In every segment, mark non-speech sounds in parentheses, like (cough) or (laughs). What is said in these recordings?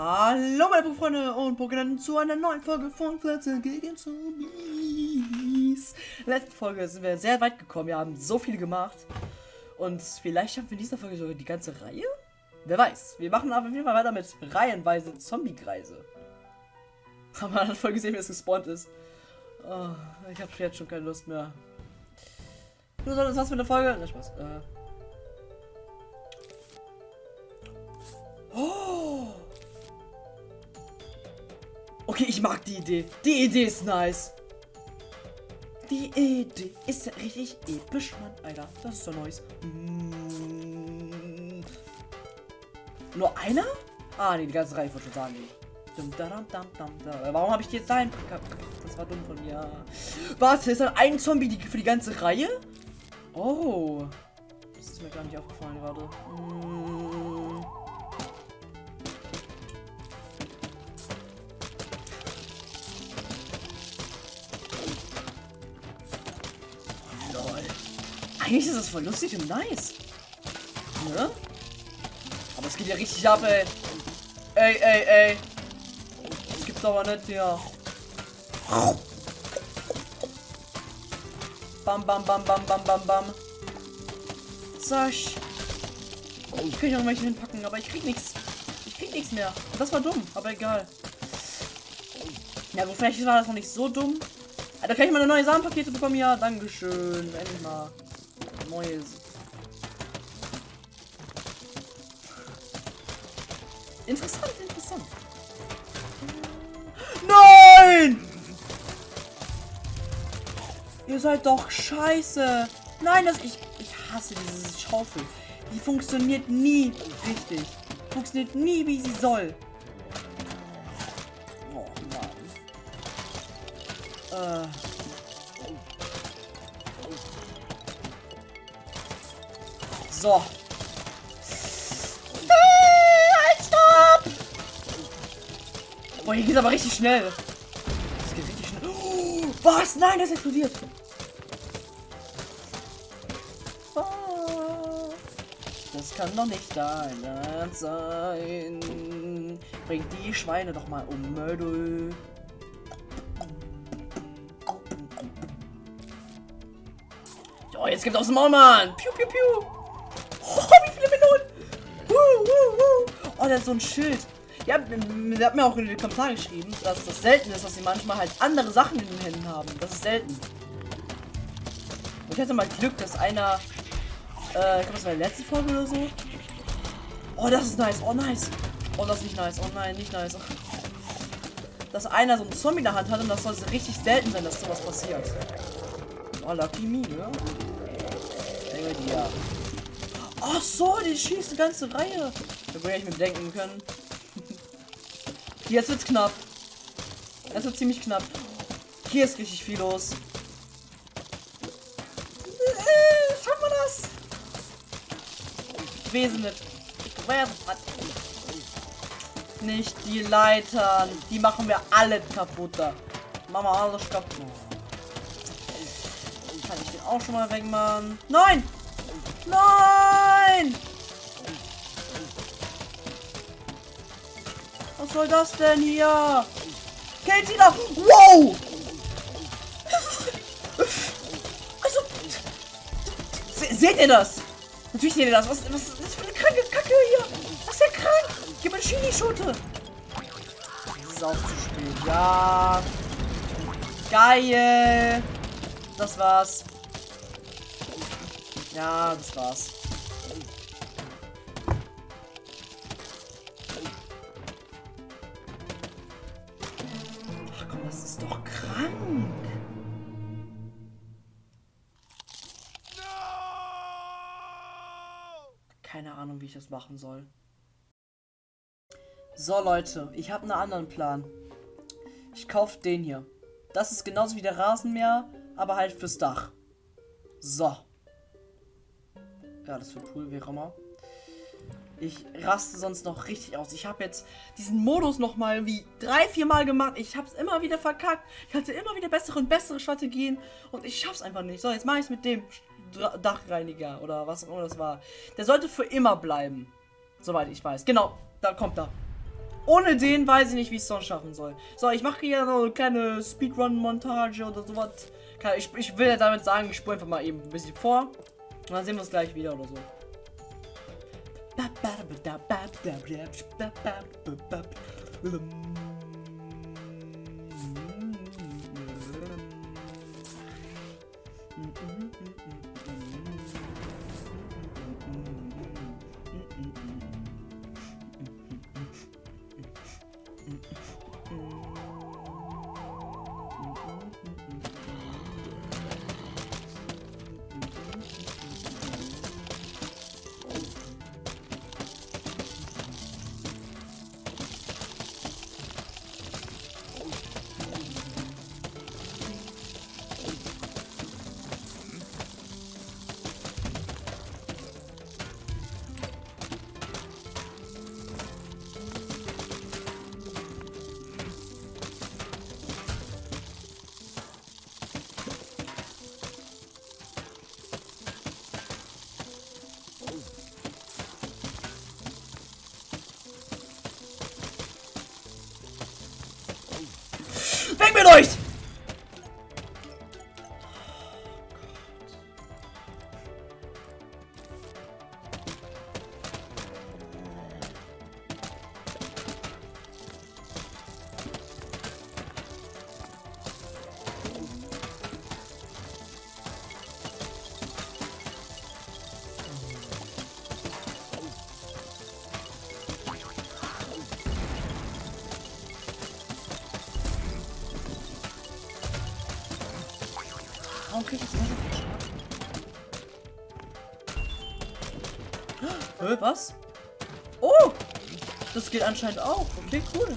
Hallo meine Freunde und Pokémon zu einer neuen Folge von Pflanze gegen Zombies. Letzte Folge sind wir sehr weit gekommen, wir haben so viel gemacht. Und vielleicht schaffen wir in dieser Folge sogar die ganze Reihe? Wer weiß. Wir machen aber auf jeden Fall weiter mit reihenweise Zombie-Kreise. Haben wir voll gesehen, wie es gespawnt ist. Oh, ich habe jetzt schon keine Lust mehr. Du solltest was für eine Folge? Na, Spaß. Äh. Okay, ich mag die Idee. Die Idee ist nice. Die Idee ist richtig episch, Mann. Alter, das ist so nice. Mm. Nur einer? Ah, nee, die ganze Reihe wollte schon sagen. Warum habe ich die jetzt dahin? Das war dumm von mir. Warte, ist dann ein Zombie die, für die ganze Reihe? Oh. Das ist mir gar nicht aufgefallen gerade. Mm. Eigentlich ist das voll lustig und nice. Ne? Aber es geht ja richtig ab, ey. Ey, ey, ey. Das gibt's aber nicht hier. Bam, bam, bam, bam, bam, bam, bam. Sasch. Ich kann ja irgendwelche hinpacken, aber ich krieg nichts. Ich krieg nichts mehr. Das war dumm, aber egal. Ja, gut, vielleicht war das noch nicht so dumm. Da kann ich mal eine neue Samenpakete bekommen. Ja, dankeschön. Endlich mal. Neues. Interessant, interessant. Nein! Ihr seid doch scheiße. Nein, das ich ich hasse diese Schaufel. Die funktioniert nie richtig. Funktioniert nie, wie sie soll. Oh Mann. Äh. So. Halt, stopp! Boah, hier geht's aber richtig schnell. Das geht richtig schnell. Oh, was? Nein, das explodiert. Das kann doch nicht dein sein. Bring die Schweine doch mal um, Mödel. Oh, jetzt gibt aus dem Maul, Mann. Piu, piu, piu. Oh, wie viele Melonen! Uh, uh, uh. Oh, der ist so ein Schild. Ja, der hat mir auch in den Kommentaren geschrieben, dass das selten ist, dass sie manchmal halt andere Sachen in den Händen haben. Das ist selten. Und ich hatte mal Glück, dass einer, äh, ich glaube, das war die letzte Folge oder so. Oh, das ist nice. Oh, nice. Oh, das ist nicht nice. Oh nein, nicht nice. (laughs) Dass einer so ein Zombie in der Hand hat und das soll richtig selten sein, dass sowas passiert. Oh, Lucky Me, ne? Ja. Ach so, die schießt die ganze Reihe. Da würde ich mir denken können. Jetzt wird's knapp. Es wird ziemlich knapp. Hier ist richtig viel los. Äh, wir das? Wesen nicht. Nicht die Leitern. Die machen wir alle kaputt. Machen wir alles kaputt. Kann ich den auch schon mal wegmachen? Nein! Nein! Was soll das denn hier? Killt sie doch! Wow! (laughs) Also, se seht ihr das? Natürlich seht ihr das. Was, was ist das für eine kranke Kacke hier? Das ist ja krank. Gib mir Chili-Schote. Spät. Ja. Geil. Das war's. Ja, das war's. Ach komm, das ist doch krank. Keine Ahnung, wie ich das machen soll. So, Leute, ich habe einen anderen Plan. Ich kaufe den hier. Das ist genauso wie der Rasenmäher, aber halt fürs Dach. So. Ja, das wird cool, wie auch immer. Ich raste sonst noch richtig aus. Ich habe jetzt diesen Modus noch mal wie drei, vier Mal gemacht. Ich habe es immer wieder verkackt. Ich hatte immer wieder bessere und bessere Strategien. Und ich schaff's einfach nicht. So, jetzt mache ich es mit dem Dachreiniger oder was auch immer das war. Der sollte für immer bleiben. Soweit ich weiß. Genau, da kommt er. Ohne den weiß ich nicht, wie ich es sonst schaffen soll. So, ich mache hier noch eine kleine Speedrun-Montage oder sowas. Ich, ich will ja damit sagen, ich spule einfach mal eben ein bisschen vor. Und dann sehen wir uns gleich wieder oder so. Weg anscheinend auch. Okay, cool.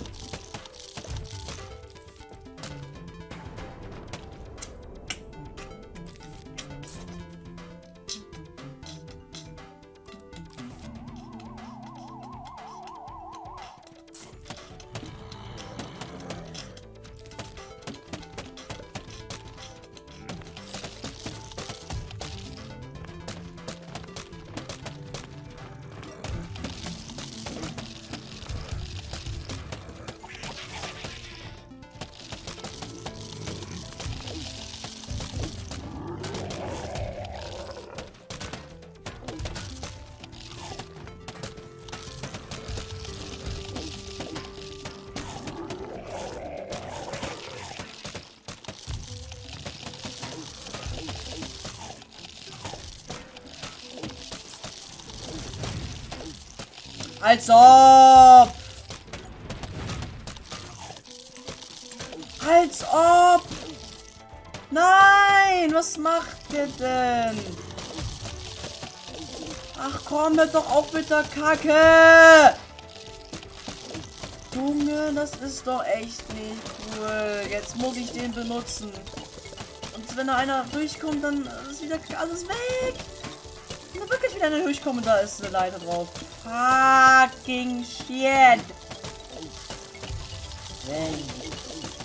Als ob! Als ob! Nein! Was macht ihr denn? Ach komm, hört doch auf mit der Kacke! Junge, das ist doch echt nicht cool. Jetzt muss ich den benutzen. Und wenn da einer durchkommt, dann ist wieder alles weg. Wenn da wirklich wieder einer durchkommt da ist eine Leiter drauf. Fucking shit.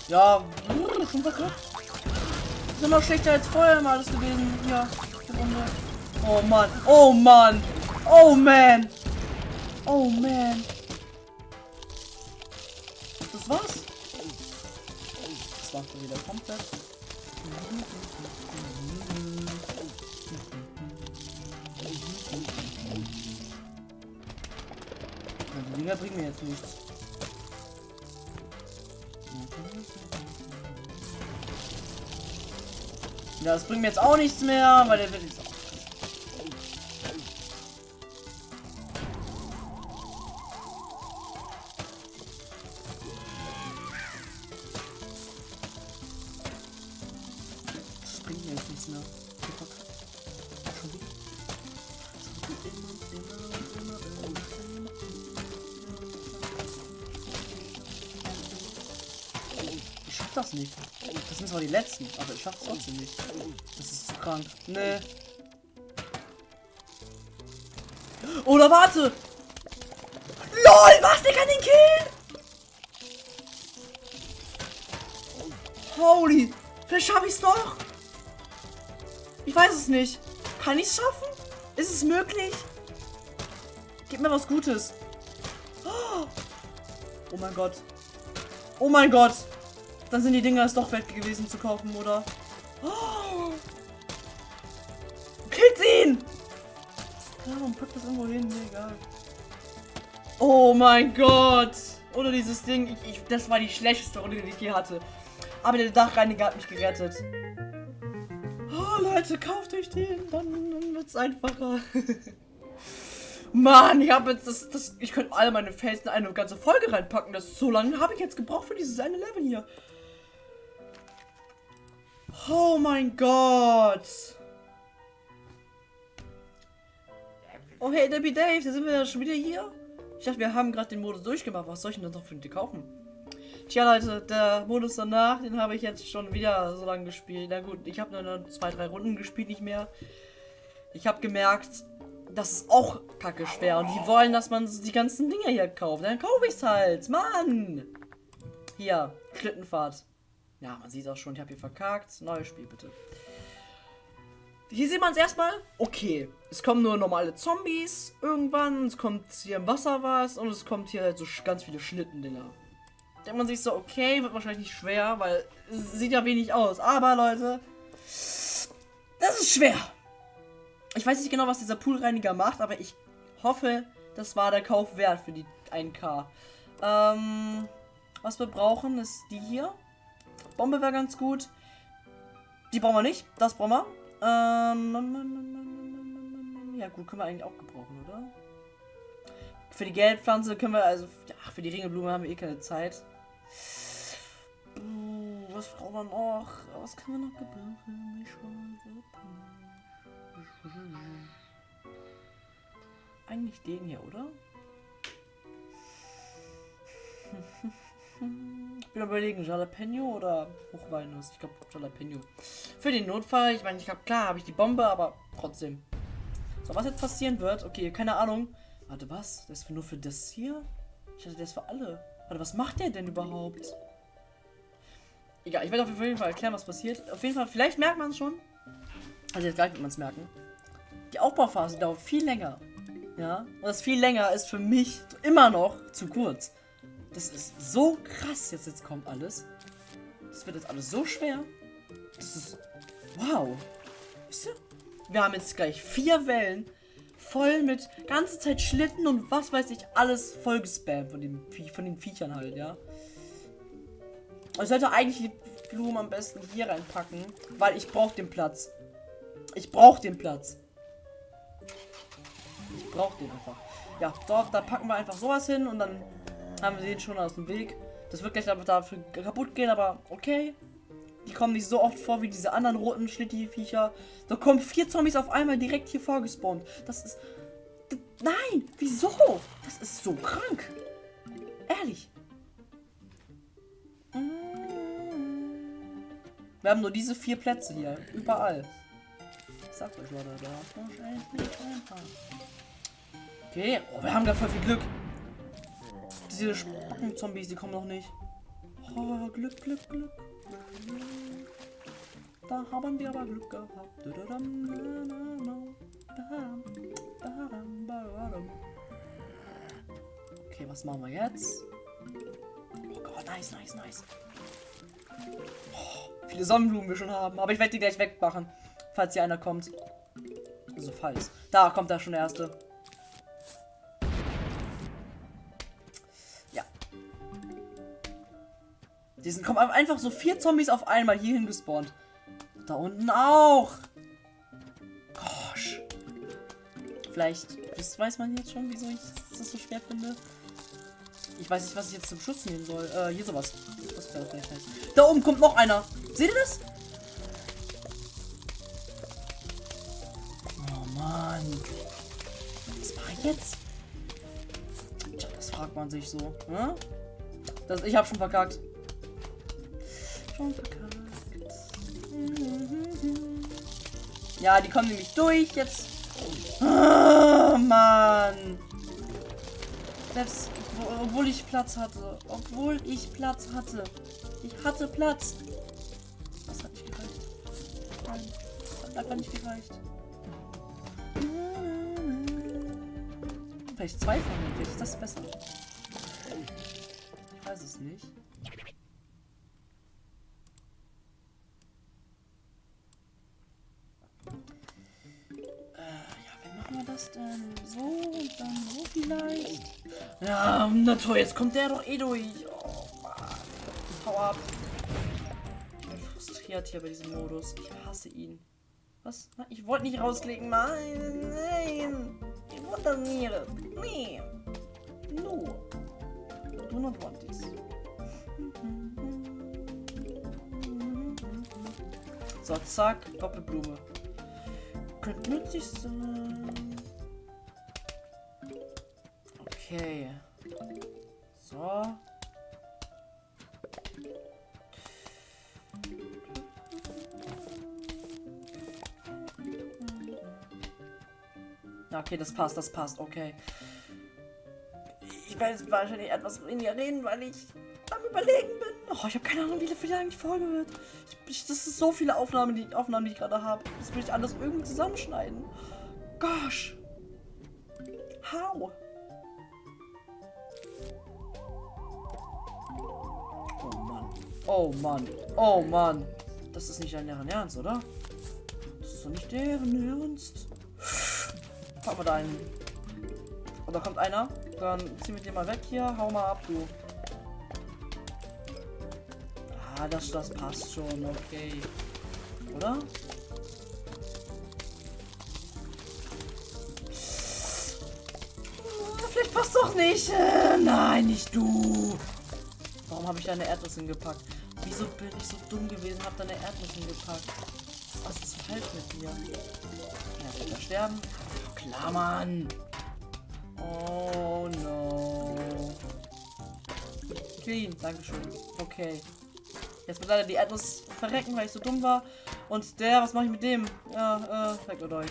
Ja, schon verkackt. Ist immer schlechter als vorher mal alles gewesen. Ja. Oh Mann. Oh Mann. Oh man. Oh man. Das war's. Das war's wieder komplett. Dinger bringen mir jetzt nichts. Ja, das bringt mir jetzt auch nichts mehr, weil der wird jetzt letzten, aber ich schaff's trotzdem nicht. Das ist zu krank. Nee. Oder warte! LOL, was? Der kann den killen! Holy! Vielleicht schaffe ich's doch! Ich weiß es nicht. Kann ich's schaffen? Ist es möglich? Gib mir was Gutes. Oh. Oh mein Gott. Oh mein Gott. Dann sind die Dinger es doch wert gewesen zu kaufen, oder? Oh. Killt ihn! Ja, man packt das irgendwo hin, mir egal. Oh mein Gott! Oder dieses Ding, ich, ich, das war die schlechteste Runde, die ich je hatte. Aber der Dachreiniger hat mich gerettet. Oh Leute, kauft euch den, dann, dann wird's einfacher. (laughs) Mann, ich habe jetzt das, das. Ich könnte alle meine Fans in eine ganze Folge reinpacken. Das ist so lange habe ich jetzt gebraucht für dieses eine Level hier. Oh mein Gott. Oh hey, Debbie Dave, da sind wir ja schon wieder hier. Ich dachte, wir haben gerade den Modus durchgemacht. Was soll ich denn noch für die kaufen? Tja, Leute, der Modus danach, den habe ich jetzt schon wieder so lange gespielt. Na gut, ich habe nur noch zwei, drei Runden gespielt, nicht mehr. Ich habe gemerkt, das ist auch kacke schwer. Und die wollen, dass man die ganzen Dinge hier kauft. Dann kaufe ich es halt. Mann! Hier, Schlittenfahrt. Ja, man sieht auch schon, ich habe hier verkackt. Neues Spiel, bitte. Hier sieht man es erstmal. Okay, es kommen nur normale Zombies irgendwann. Es kommt hier im Wasser was. Und es kommt hier halt so ganz viele Schlittendinger. Denkt man sich so, okay, wird wahrscheinlich nicht schwer, weil es sieht ja wenig aus. Aber, Leute, das ist schwer. Ich weiß nicht genau, was dieser Poolreiniger macht, aber ich hoffe, das war der Kauf wert für die 1K. Ähm, was wir brauchen, ist die hier. Bombe wäre ganz gut. Die brauchen wir nicht. Das brauchen wir. Ähm, ja gut, können wir eigentlich auch gebrauchen, oder? Für die Geldpflanze können wir, also, ach, für die Ringelblume haben wir eh keine Zeit. was brauchen wir noch? Was können wir noch gebrauchen? Eigentlich den hier, oder? Ich bin überlegen, Jalapeno oder Hochweinnuss. Ich glaube Jalapeno. Für den Notfall, ich meine, ich habe klar, habe ich die Bombe, aber trotzdem. So, was jetzt passieren wird, okay, keine Ahnung. Warte, was? Das ist nur für das hier? Ich hatte das für alle. Warte, was macht der denn überhaupt? Egal, ich werde auf jeden Fall erklären, was passiert. Auf jeden Fall, vielleicht merkt man es schon. Also jetzt gleich wird man es merken. Die Aufbauphase dauert viel länger. Ja, und das viel länger ist für mich immer noch zu kurz. Das ist so krass, jetzt, jetzt kommt alles. Das wird jetzt alles so schwer. Das ist... Wow. Wisst ihr? Wir haben jetzt gleich vier Wellen voll mit ganze Zeit Schlitten und was weiß ich, alles voll gespammt von, dem, von den Viechern halt, ja. Ich sollte eigentlich die Blumen am besten hier reinpacken, weil ich brauche den Platz. Ich brauche den Platz. Ich brauche den einfach. Ja, dort, da packen wir einfach sowas hin und dann haben wir den schon aus dem Weg. Das wird gleich aber dafür kaputt gehen, aber okay. Die kommen nicht so oft vor wie diese anderen roten Schlitti-Viecher. Da kommen vier Zombies auf einmal direkt hier vorgespawnt. Das ist... Nein! Wieso? Das ist so krank. Ehrlich. Wir haben nur diese vier Plätze hier. Überall. Ich sag euch, Leute, da. Okay. Oh, wir haben da voll viel Glück. Diese Spacken-Zombies, die kommen noch nicht. Oh, Glück, Glück, Glück. Da haben wir aber Glück gehabt. Okay, was machen wir jetzt? Oh Gott, nice, nice, nice. Oh, viele Sonnenblumen wir schon haben. Aber ich werde die gleich wegmachen, falls hier einer kommt. Also falls. Da kommt da schon der erste. Die sind kommen einfach so vier Zombies auf einmal hierhin gespawnt. Da unten auch. Gosh. Vielleicht das weiß man jetzt schon, wieso ich das so schwer finde. Ich weiß nicht, was ich jetzt zum Schutz nehmen soll. Äh, hier sowas. Das wäre vielleicht nice. Da oben kommt noch einer. Seht ihr das? Oh Mann. Was mache ich jetzt? Tja, das fragt man sich so. Hm? Das, ich habe schon verkackt schon verkackt. Ja, die kommen nämlich durch jetzt. Oh, Mann. Selbst obwohl ich Platz hatte. Obwohl ich Platz hatte. Ich hatte Platz. Das hat nicht gereicht. Nein, das hat einfach nicht gereicht. Vielleicht zwei von mir, vielleicht ist das besser. weiß es nicht. Das denn? So und dann so vielleicht? Ja, na toll, jetzt kommt der doch eh durch. Oh Mann. Hau ab. Ich bin frustriert hier bei diesem Modus. Ich hasse ihn. Was? Ich wollte nicht rauslegen. Nein, nein. Ich wollte nicht. Nee. No. Do not want this. So, zack. Doppelblume. Könnte nützlich sein. Okay. So. Okay, das passt, das passt, okay. Ich werde jetzt wahrscheinlich etwas weniger reden, weil ich am überlegen bin. Oh, ich habe keine Ahnung, wie viel lang die Folge wird. Ich, das ist so viele Aufnahmen, die, Aufnahmen, die ich gerade habe. Das will ich alles irgendwie zusammenschneiden. Gosh. Oh Mann. Oh Mann. Das ist nicht deren Ernst, oder? Das ist doch nicht deren Ernst. Packen wir da. Und da kommt einer. Dann ziehen wir den mal weg hier. Hau mal ab, du. Ah, das, das passt schon. Okay. Oder? Vielleicht passt doch nicht. Äh, nein, nicht du. Habe ich da eine Erdnuss gepackt? Wieso bin ich so dumm gewesen, habe da eine Erdnuss gepackt? Was ist falsch mit mir? Ja, wird er sterben? Klar, Mann. Oh no. Clean, Dankeschön. Okay. Jetzt wird leider die Erdnuss verrecken, weil ich so dumm war. Und der, was mache ich mit dem? Ja, äh, weg mit euch.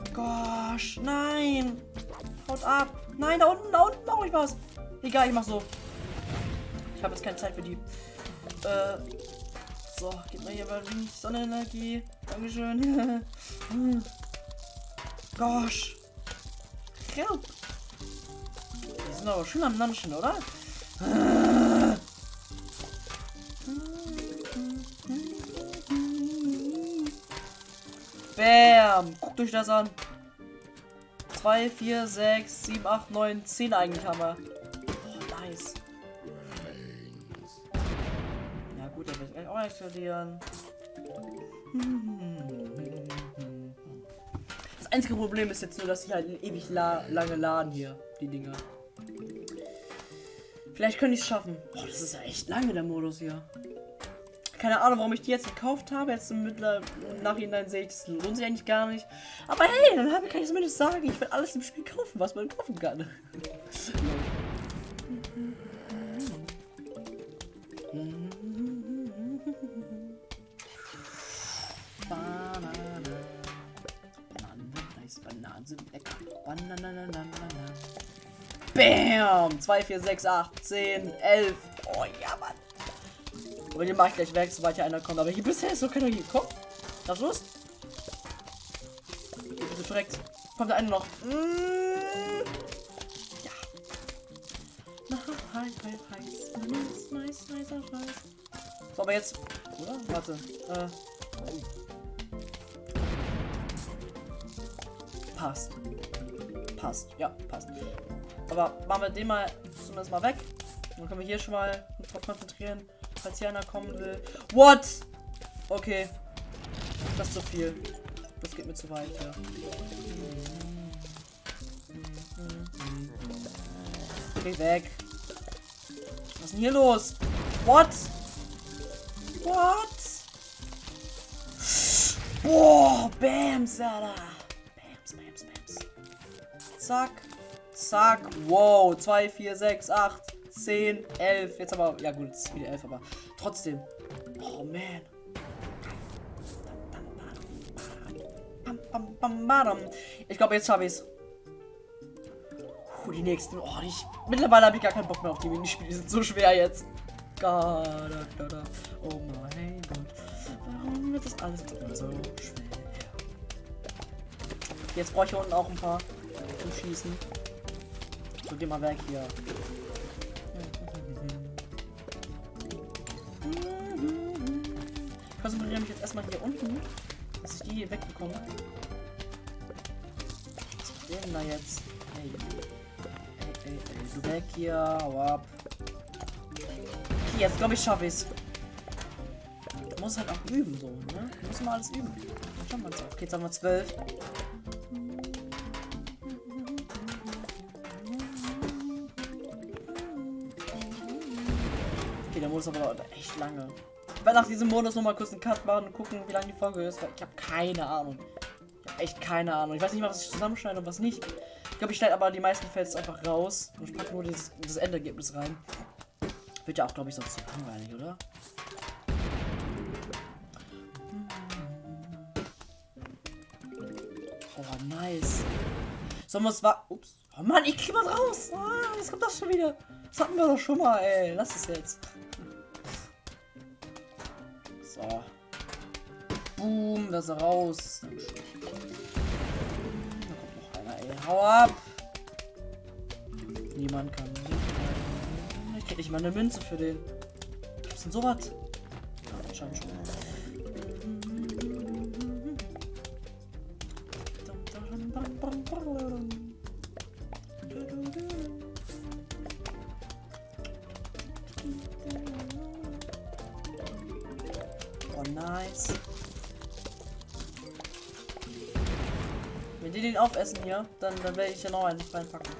Oh gosh, nein. Haut ab. Nein, da unten, da unten mache ich was. Egal, ich mach so. Ich habe jetzt keine Zeit für die. Äh, so, gib mir hier mal Sonnenenergie. Dankeschön. (laughs) Gosh. Help. Die sind aber schön am Nanschen, oder? Bam. Guckt euch das an. 2, 4, 6, 7, 8, 9, 10 eigentlich haben wir. Oh, nice. Ja gut, dann will ich auch explodieren. Das einzige Problem ist jetzt nur, dass sie halt ewig la lange laden hier, die Dinger. Vielleicht könnte ich es schaffen. Oh, das ist ja echt lange der Modus hier. Keine Ahnung, warum ich die jetzt gekauft habe. Jetzt im Mittler Nachhinein sehe ich, das lohnt sich eigentlich gar nicht. Aber hey, dann kann ich zumindest sagen, ich werde alles im Spiel kaufen, was man kaufen kann. Banane. Bananen, nice. Bananen sind lecker. Bananen, Bam! 2, 4, 6, 8, 10, 11. Oh ja, Mann. Aber den mache ich gleich weg, sobald hier einer kommt. Aber hier bisher ist noch keiner hier gekommen. Was los? Hier bitte verreckt. Kommt der eine noch? Mm. Ja. Hi, hi, hi. Nice, nice, nice, nice. So, aber jetzt. Oder? Warte. Äh. Passt. Passt. Ja, passt. Aber machen wir den mal zumindest mal weg. Dann können wir hier schon mal konzentrieren, falls hier einer kommen will. What? Okay. Das ist zu viel. Das geht mir zu weit, ja. Geh weg. Was ist denn hier los? What? What? Boah, Bams, Alter. Bams, Bams, Bams. Zack. Zack. Wow. 2, 4, 6, 8, 10, 11. Jetzt aber. Ja, gut, es ist wieder 11, aber trotzdem. Oh, man. Ich glaube, jetzt habe ich es. Die nächsten. Oh, ich, mittlerweile habe ich gar keinen Bock mehr auf die Minispiele. Die sind so schwer jetzt. Oh mein Gott. Warum wird das alles so schwer? Jetzt brauche ich unten auch ein paar zum Schießen. So, geh mal weg hier. Konzentriere mich jetzt erstmal hier unten, dass ich die hier wegbekomme. Was ist denn da jetzt? Ey. Ey, ey, ey. Du weg hier, hau ab. Okay, jetzt glaube ich schaffe ich's. Du musst halt auch üben, so, ne? Du musst mal alles üben. Dann schauen wir uns auf. Okay, jetzt haben wir zwölf. Okay, der Modus aber echt lange. Ich werde nach diesem Modus noch mal kurz einen Cut machen und gucken, wie lange die Folge ist, weil ich habe keine Ahnung. Ich habe echt keine Ahnung. Ich weiß nicht mal, was ich zusammenschneide und was nicht. Ich glaube, ich schneide aber die meisten Fels einfach raus und ich packe nur das, das Endergebnis rein. Wird ja auch, glaube ich, sonst zu langweilig, oder? Oh, nice. Sollen wir es war. Ups. Oh Mann, ich krieg was raus. Ah, jetzt kommt das schon wieder. Das hatten wir doch schon mal, ey. Lass es jetzt. So. Boom, das ist raus. Da kommt noch einer, ey. Hau ab. Niemand kann. Ich krieg nicht mal eine Münze für den. Gibt's denn sowas? Ja, anscheinend schon. Dann, dann werde ich ja noch einen reinpacken.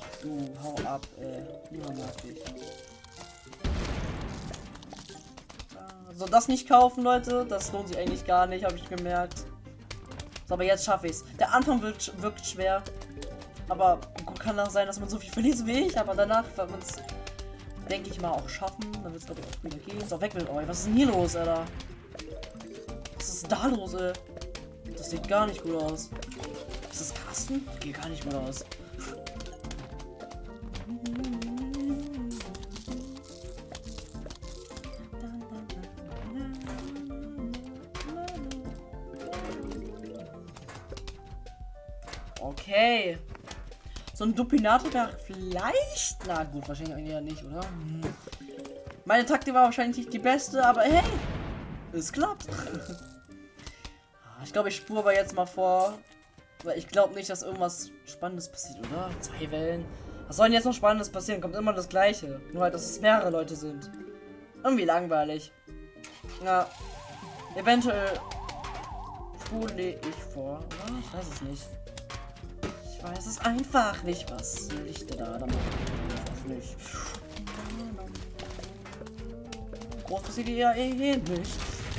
Ach, du, hau ab, ey. Niemand mag dich. So, das nicht kaufen, Leute. Das lohnt sich eigentlich gar nicht, habe ich gemerkt. So, aber jetzt schaffe ich es. Der Anfang wirkt, wirkt schwer. Aber kann auch sein, dass man so viel verliert wie ich. Aber danach wird man es, denke ich mal, auch schaffen. Dann wird es, glaube ich, auch wieder gehen. So, weg mit euch. Was ist denn hier los, Alter? Was ist da los, ey? Das sieht gar nicht gut aus. Das Kasten? Geht gar nicht gut aus. Okay. So ein Dupinato wäre vielleicht. Na gut, wahrscheinlich ja nicht, oder? Hm. Meine Taktik war wahrscheinlich nicht die beste, aber hey, es klappt. (laughs) ich glaube, ich spure aber jetzt mal vor. Weil ich glaube nicht, dass irgendwas Spannendes passiert, oder? Zwei Wellen. Was soll denn jetzt noch Spannendes passieren? Kommt immer das Gleiche. Nur halt, dass es mehrere Leute sind. Irgendwie langweilig. Ja. Eventuell spule ich vor, oder? Ich weiß es nicht. Ich weiß es einfach nicht. Was will ich denn da machen? Ich weiß nicht. Groß passiert ja eh nicht.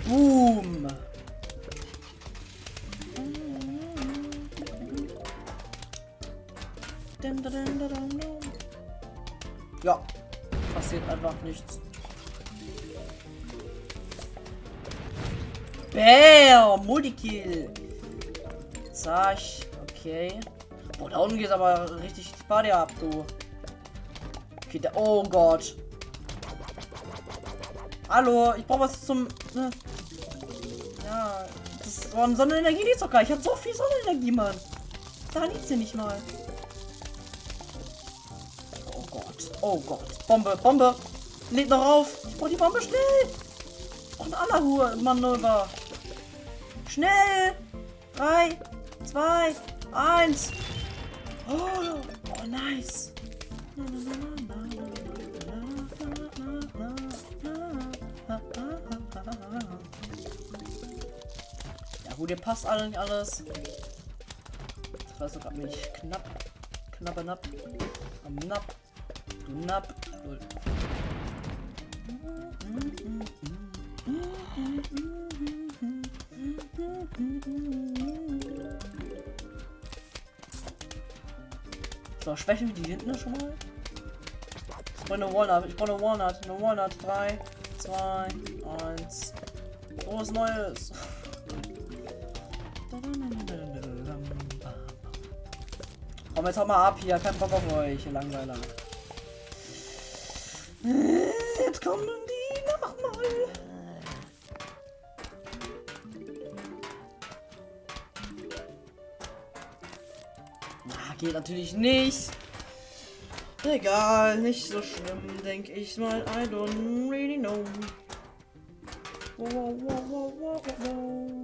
Boom. Ja, passiert einfach nichts. Bam, Multikill. Zack, okay. Boah, da unten geht aber richtig die Party ab, du. Okay, da, oh Gott. Hallo, ich brauche was zum... Ne? Ja, das war Sonnenenergie nicht so geil. Ich habe so viel Sonnenenergie, Mann. Da liegt sie nicht mal. Oh Gott. Bombe, Bombe. Lädt noch auf. Ich brauche die Bombe schnell. Und Allahur Manöver. Schnell. Drei, zwei, eins. Oh, oh nice. Ja gut, ihr passt allen alles. Das war sogar mich knapp. Knappe Napp. Am Napp. Du. So, schwächen wir die hinten schon mal. Ich brauche eine Walnut. Ich brauche eine Walnut. Eine Walnut. 3, 2, 1. Oh, was Neues. Komm, jetzt hau mal ab hier. Kein Bock auf euch, ihr Langweiler. Jetzt kommen die nochmal. Ah, geht natürlich nicht. Egal, nicht so schlimm, denke ich mal. I don't really know. Wow, wow, wow, wow, wow, wow.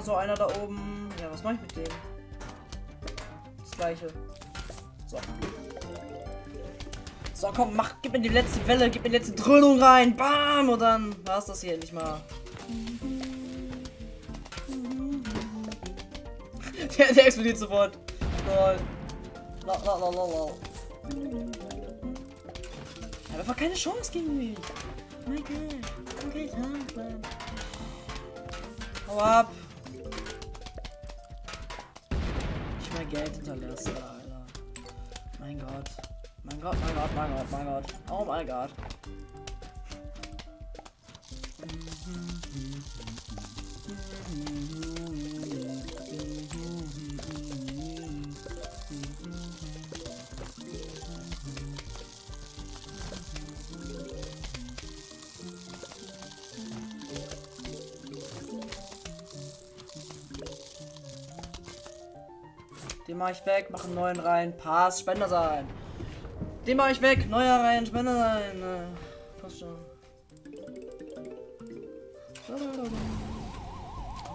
Nochmal so einer da oben. Ja, was mache ich mit dem? Das gleiche. So. So, komm, mach, gib mir die letzte Welle, gib mir die letzte Dröhnung rein. Bam! Und dann war's das hier endlich mal. (laughs) Der, der explodiert sofort. Lol. La, la, la, la. Er hat einfach keine Chance gegen mich. Mein Gott. Okay, Mann. Hau ab. Geld hinterlassen, Alter. Mein Gott. Mein Gott, mein Gott, mein Gott, mein Gott. Oh mein Gott. Den mach ich weg, mach einen neuen rein. Pass, Spender sein. Den mach ich weg, neuer rein, Spender sein. Äh, passt schon.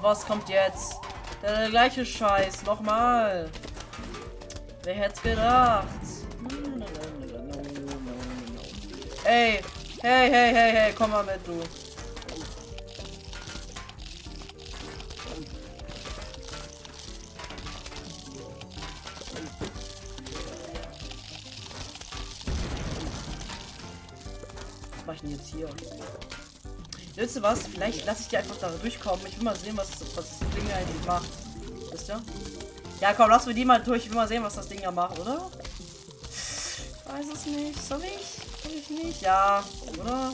Was kommt jetzt? Der gleiche Scheiß, nochmal. Wer hätte gedacht? Ey, hey, hey, hey, hey, komm mal mit, du. Hier? Wisst ihr was? Vielleicht lasse ich die einfach da durchkommen. Ich will mal sehen, was, was das Ding eigentlich macht. Wisst ihr? Ja, komm, lass wir die mal durch. Ich will mal sehen, was das Ding da macht, oder? Ich weiß es nicht. Soll ich? Soll ich nicht? Ja, oder?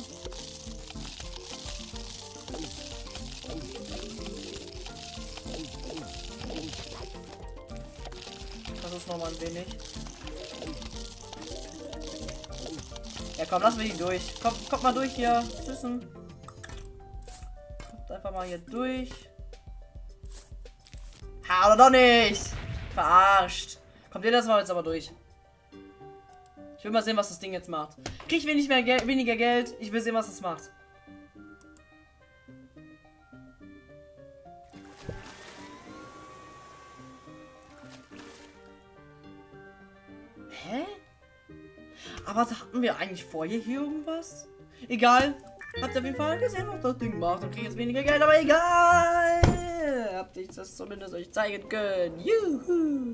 Das ist noch mal ein wenig. Komm, lass die durch. Komm, kommt mal durch hier. Wissen. Kommt einfach mal hier durch. Ha, oder doch nicht. Verarscht. Kommt ihr das mal jetzt aber durch. Ich will mal sehen, was das Ding jetzt macht. Krieg ich wenig mehr Gel weniger Geld. Ich will sehen, was das macht. Aber hatten wir eigentlich vorher hier irgendwas? Egal. Habt ihr auf jeden Fall gesehen, was das Ding macht. Und kriege jetzt weniger Geld, aber egal. Habt ihr das zumindest euch zeigen können. Juhu.